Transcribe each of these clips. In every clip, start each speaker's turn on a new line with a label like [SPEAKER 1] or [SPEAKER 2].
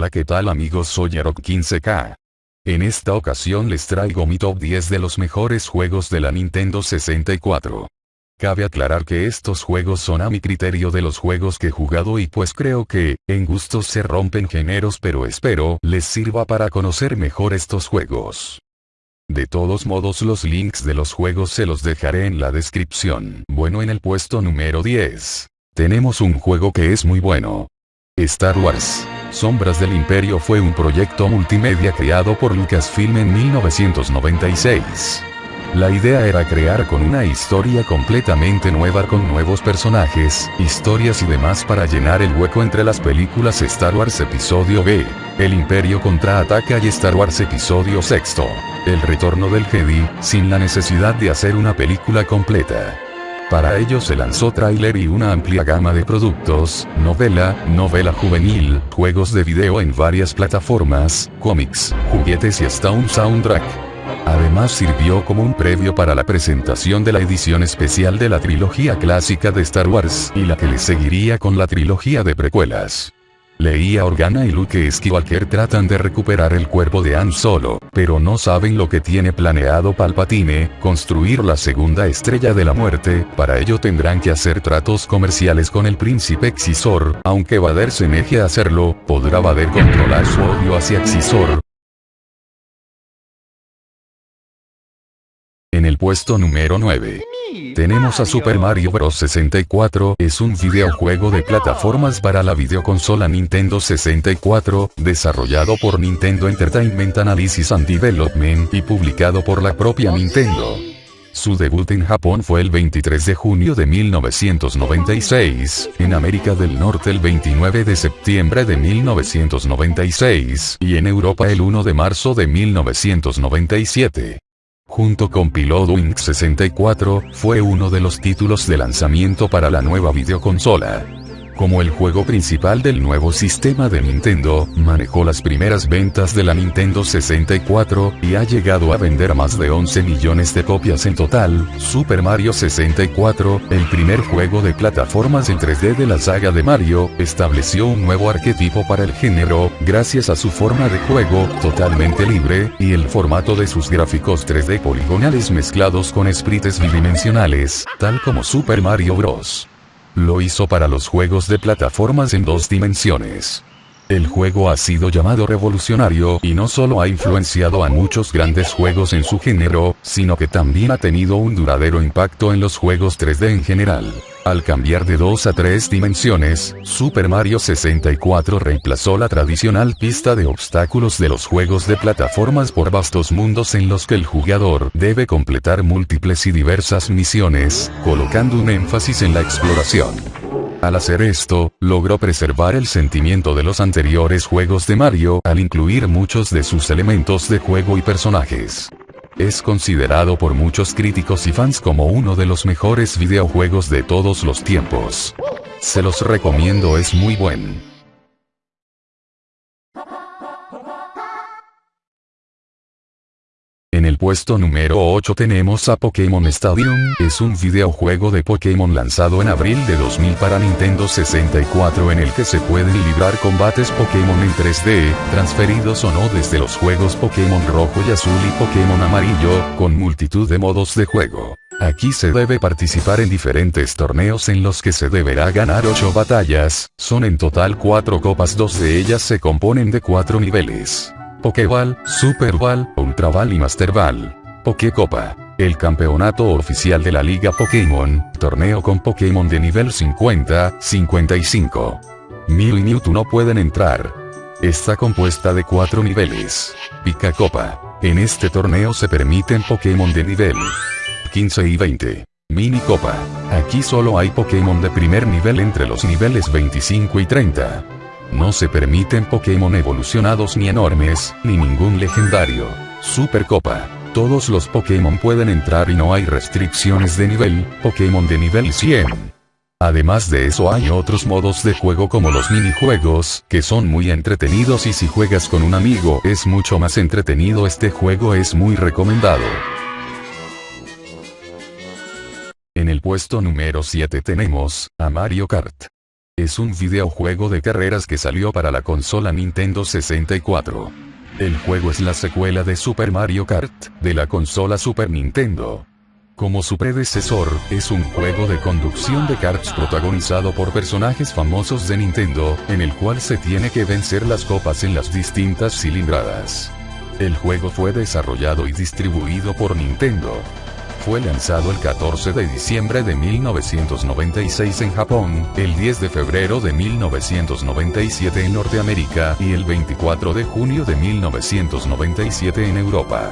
[SPEAKER 1] Hola qué tal amigos soy Arok 15K. En esta ocasión les traigo mi top 10 de los mejores juegos de la Nintendo 64. Cabe aclarar que estos juegos son a mi criterio de los juegos que he jugado y pues creo que, en gustos se rompen géneros pero espero les sirva para conocer mejor estos juegos. De todos modos los links de los juegos se los dejaré en la descripción. Bueno en el puesto número 10. Tenemos un juego que es muy bueno. Star Wars. Sombras del Imperio fue un proyecto multimedia creado por Lucasfilm en 1996. La idea era crear con una historia completamente nueva con nuevos personajes, historias y demás para llenar el hueco entre las películas Star Wars Episodio B, El Imperio contraataca y Star Wars Episodio VI, El Retorno del Jedi, sin la necesidad de hacer una película completa. Para ello se lanzó tráiler y una amplia gama de productos, novela, novela juvenil, juegos de video en varias plataformas, cómics, juguetes y hasta un soundtrack. Además sirvió como un previo para la presentación de la edición especial de la trilogía clásica de Star Wars y la que le seguiría con la trilogía de precuelas. Leia Organa y Luke Skywalker tratan de recuperar el cuerpo de Han Solo, pero no saben lo que tiene planeado Palpatine, construir la segunda estrella de la muerte, para ello tendrán que hacer tratos comerciales con el príncipe Xisor, aunque Vader se negue a hacerlo, podrá Vader controlar su odio hacia Xisor, el puesto número 9. Tenemos a Super Mario Bros. 64, es un videojuego de plataformas para la videoconsola Nintendo 64, desarrollado por Nintendo Entertainment Analysis and Development y publicado por la propia Nintendo. Su debut en Japón fue el 23 de junio de 1996, en América del Norte el 29 de septiembre de 1996 y en Europa el 1 de marzo de 1997 junto con Pilot Wing 64, fue uno de los títulos de lanzamiento para la nueva videoconsola como el juego principal del nuevo sistema de Nintendo, manejó las primeras ventas de la Nintendo 64, y ha llegado a vender más de 11 millones de copias en total. Super Mario 64, el primer juego de plataformas en 3D de la saga de Mario, estableció un nuevo arquetipo para el género, gracias a su forma de juego, totalmente libre, y el formato de sus gráficos 3D poligonales mezclados con sprites bidimensionales, tal como Super Mario Bros. Lo hizo para los juegos de plataformas en dos dimensiones. El juego ha sido llamado revolucionario y no solo ha influenciado a muchos grandes juegos en su género, sino que también ha tenido un duradero impacto en los juegos 3D en general. Al cambiar de 2 a 3 dimensiones, Super Mario 64 reemplazó la tradicional pista de obstáculos de los juegos de plataformas por vastos mundos en los que el jugador debe completar múltiples y diversas misiones, colocando un énfasis en la exploración. Al hacer esto, logró preservar el sentimiento de los anteriores juegos de Mario al incluir muchos de sus elementos de juego y personajes. Es considerado por muchos críticos y fans como uno de los mejores videojuegos de todos los tiempos. Se los recomiendo es muy buen. En el puesto número 8 tenemos a Pokémon Stadium, es un videojuego de Pokémon lanzado en abril de 2000 para Nintendo 64 en el que se pueden librar combates Pokémon en 3D, transferidos o no desde los juegos Pokémon Rojo y Azul y Pokémon Amarillo, con multitud de modos de juego. Aquí se debe participar en diferentes torneos en los que se deberá ganar 8 batallas, son en total 4 copas, dos de ellas se componen de 4 niveles. Pokéball, Super Ball, Ultra Ball y Master Ball. Pokécopa. El campeonato oficial de la Liga Pokémon, torneo con Pokémon de nivel 50, 55. Mew y Mewtwo no pueden entrar. Está compuesta de cuatro niveles. Pica Copa. En este torneo se permiten Pokémon de nivel 15 y 20. Mini Copa. Aquí solo hay Pokémon de primer nivel entre los niveles 25 y 30. No se permiten Pokémon evolucionados ni enormes, ni ningún legendario. Supercopa. Todos los Pokémon pueden entrar y no hay restricciones de nivel, Pokémon de nivel 100. Además de eso hay otros modos de juego como los minijuegos, que son muy entretenidos y si juegas con un amigo es mucho más entretenido este juego es muy recomendado. En el puesto número 7 tenemos, a Mario Kart. Es un videojuego de carreras que salió para la consola Nintendo 64. El juego es la secuela de Super Mario Kart, de la consola Super Nintendo. Como su predecesor, es un juego de conducción de karts protagonizado por personajes famosos de Nintendo, en el cual se tiene que vencer las copas en las distintas cilindradas. El juego fue desarrollado y distribuido por Nintendo. Fue lanzado el 14 de diciembre de 1996 en Japón, el 10 de febrero de 1997 en Norteamérica y el 24 de junio de 1997 en Europa.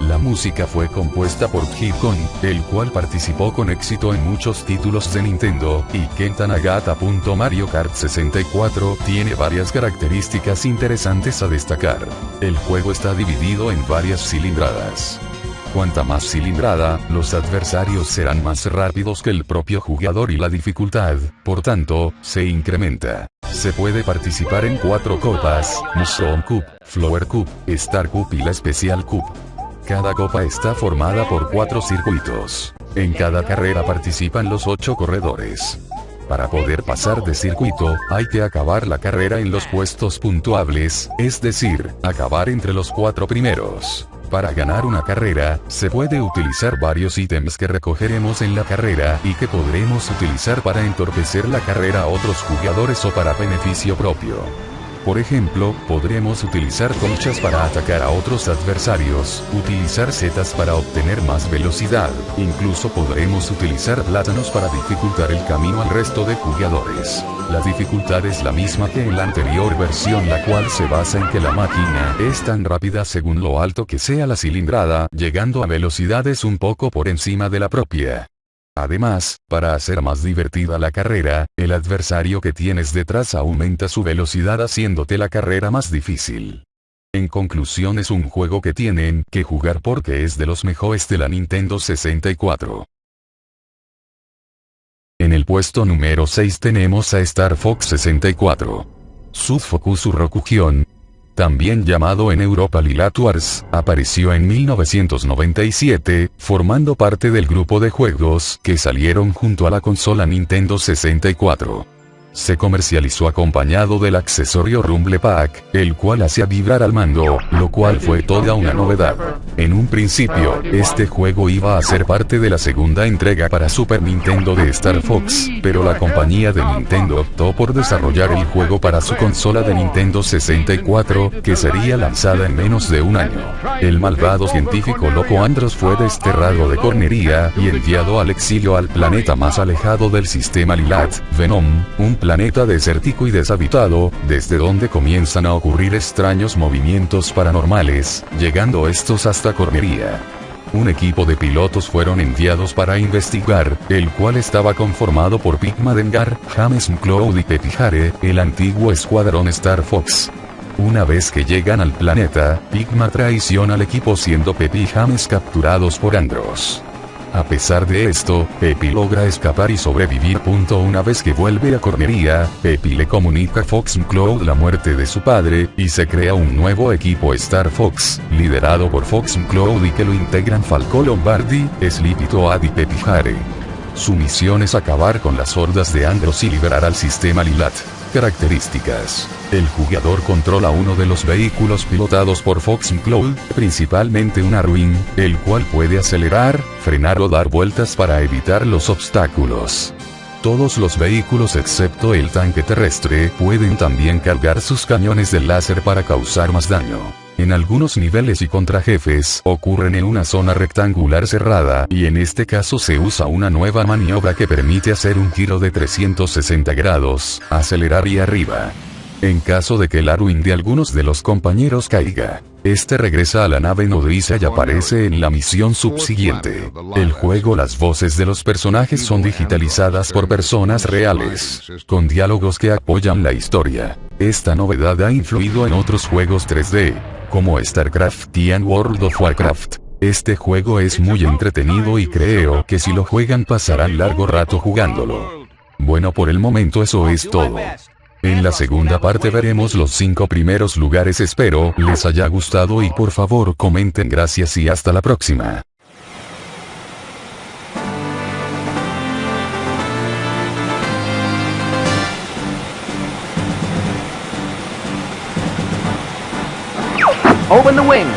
[SPEAKER 1] La música fue compuesta por Kid Kon, el cual participó con éxito en muchos títulos de Nintendo, y Kenta Nagata. Mario Kart 64 tiene varias características interesantes a destacar. El juego está dividido en varias cilindradas. Cuanta más cilindrada, los adversarios serán más rápidos que el propio jugador y la dificultad, por tanto, se incrementa. Se puede participar en cuatro copas, Mushroom Cup, Flower Cup, Star Cup y la Special Cup. Cada copa está formada por cuatro circuitos. En cada carrera participan los ocho corredores. Para poder pasar de circuito, hay que acabar la carrera en los puestos puntuables, es decir, acabar entre los cuatro primeros. Para ganar una carrera, se puede utilizar varios ítems que recogeremos en la carrera y que podremos utilizar para entorpecer la carrera a otros jugadores o para beneficio propio. Por ejemplo, podremos utilizar conchas para atacar a otros adversarios, utilizar setas para obtener más velocidad, incluso podremos utilizar plátanos para dificultar el camino al resto de jugadores. La dificultad es la misma que en la anterior versión la cual se basa en que la máquina es tan rápida según lo alto que sea la cilindrada, llegando a velocidades un poco por encima de la propia. Además, para hacer más divertida la carrera, el adversario que tienes detrás aumenta su velocidad haciéndote la carrera más difícil. En conclusión es un juego que tienen que jugar porque es de los mejores de la Nintendo 64. En el puesto número 6 tenemos a Star Fox 64. Sud Focus Rokugion, también llamado en Europa Lilat Wars, apareció en 1997, formando parte del grupo de juegos que salieron junto a la consola Nintendo 64 se comercializó acompañado del accesorio Rumble Pack, el cual hacía vibrar al mando, lo cual fue toda una novedad. En un principio, este juego iba a ser parte de la segunda entrega para Super Nintendo de Star Fox, pero la compañía de Nintendo optó por desarrollar el juego para su consola de Nintendo 64, que sería lanzada en menos de un año. El malvado científico Loco Andros fue desterrado de Cornería y enviado al exilio al planeta más alejado del sistema Lilat, Venom, un planeta desértico y deshabitado, desde donde comienzan a ocurrir extraños movimientos paranormales, llegando estos hasta Cornería. Un equipo de pilotos fueron enviados para investigar, el cual estaba conformado por Pigma Dengar, James McCloud y Pepi Hare, el antiguo escuadrón Star Fox. Una vez que llegan al planeta, Pigma traiciona al equipo siendo Pepi y James capturados por Andros. A pesar de esto, Pepi logra escapar y sobrevivir. Una vez que vuelve a Cornería, Pepi le comunica a Fox Cloud la muerte de su padre, y se crea un nuevo equipo Star Fox, liderado por Fox Cloud y que lo integran Falco Lombardi, Sleepy Toad y Pepi Hare. Su misión es acabar con las hordas de Andros y liberar al sistema Lilat. Características. El jugador controla uno de los vehículos pilotados por Fox Cloud, principalmente un Arwing, el cual puede acelerar, frenar o dar vueltas para evitar los obstáculos. Todos los vehículos excepto el tanque terrestre pueden también cargar sus cañones de láser para causar más daño. En algunos niveles y contra jefes ocurren en una zona rectangular cerrada y en este caso se usa una nueva maniobra que permite hacer un giro de 360 grados, acelerar y arriba. En caso de que el Arwing de algunos de los compañeros caiga, este regresa a la nave nodriza y aparece en la misión subsiguiente. El juego Las voces de los personajes son digitalizadas por personas reales, con diálogos que apoyan la historia. Esta novedad ha influido en otros juegos 3D, como StarCraft y World of Warcraft. Este juego es muy entretenido y creo que si lo juegan pasarán largo rato jugándolo. Bueno por el momento eso es todo. En la segunda parte veremos los 5 primeros lugares espero les haya gustado y por favor comenten gracias y hasta la próxima.
[SPEAKER 2] Open the wings.